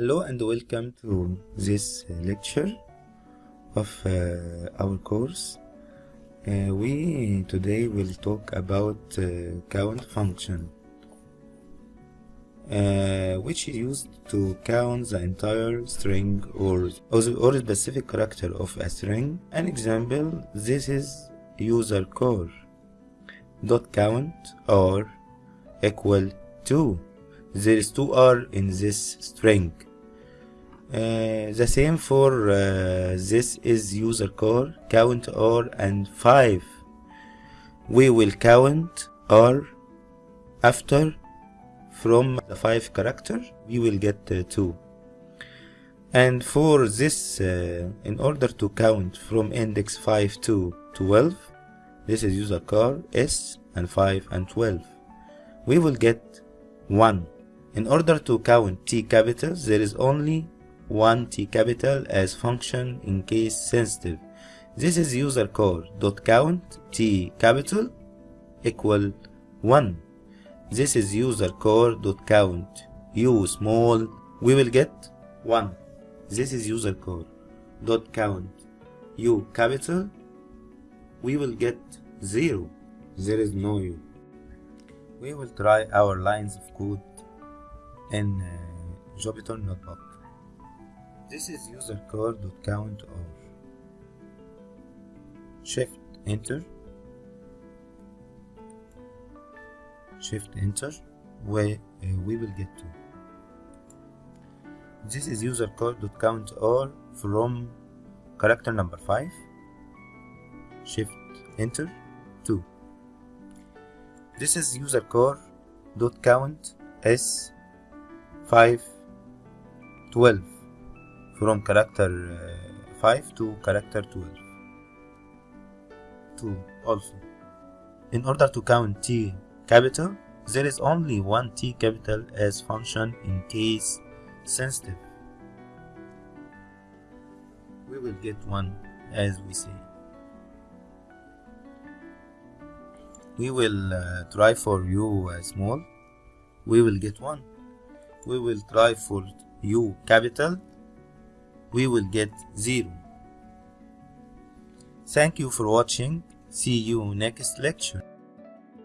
Hello and welcome to this lecture of uh, our course. Uh, we today will talk about uh, count function uh, which is used to count the entire string or, or, specific character of a string. An example, this is user core dot count or equal to there is 2r in this string uh, the same for uh, this is user core count r and 5 we will count r after from the 5 character we will get uh, 2 and for this uh, in order to count from index 5 to 12 this is user core s and 5 and 12 we will get 1 in order to count t capitals there is only one t capital as function in case sensitive. This is user core dot count t capital equal 1 this is user core dot count u small we will get 1 this is user core dot count u capital we will get 0 there is no u. We will try our lines of code in uh, Jupyter Notebook. This is user core.count or shift enter. Shift enter where uh, we will get to. This is user core.count or from character number 5 shift enter 2 this is user core dot count s 5 12 from character uh, 5 to character 12 2 also. In order to count t capital there is only one t capital as function in case sensitive. We will get one as we say. We will uh, try for u uh, small. We will get 1 we will try for u capital we will get 0 thank you for watching. See you next lecture